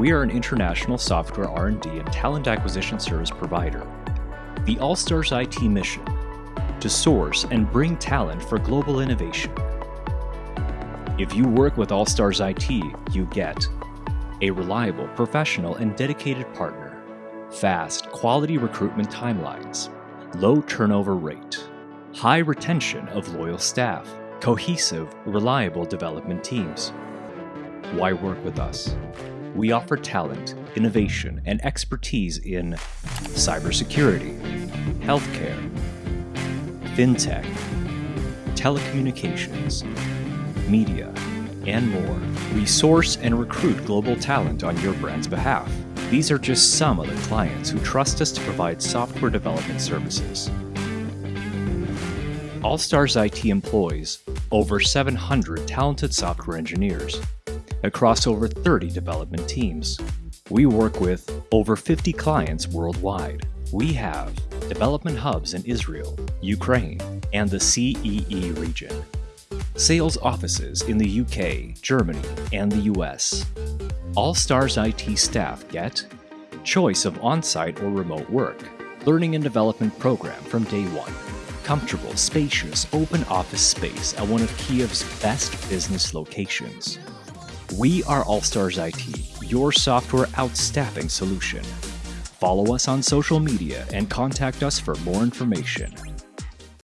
We are an international software R&D and talent acquisition service provider. The All-Stars IT mission to source and bring talent for global innovation. If you work with All-Stars IT, you get a reliable, professional, and dedicated partner, fast, quality recruitment timelines, low turnover rate, high retention of loyal staff, cohesive, reliable development teams. Why work with us? We offer talent, innovation, and expertise in cybersecurity, healthcare, fintech, telecommunications, media, and more. We source and recruit global talent on your brand's behalf. These are just some of the clients who trust us to provide software development services. All Stars IT employs over 700 talented software engineers across over 30 development teams. We work with over 50 clients worldwide. We have development hubs in Israel, Ukraine, and the CEE region sales offices in the UK, Germany, and the US. All Stars IT staff get choice of on site or remote work, learning and development program from day one, comfortable, spacious, open office space at one of Kiev's best business locations. We are All Stars IT, your software outstaffing solution. Follow us on social media and contact us for more information.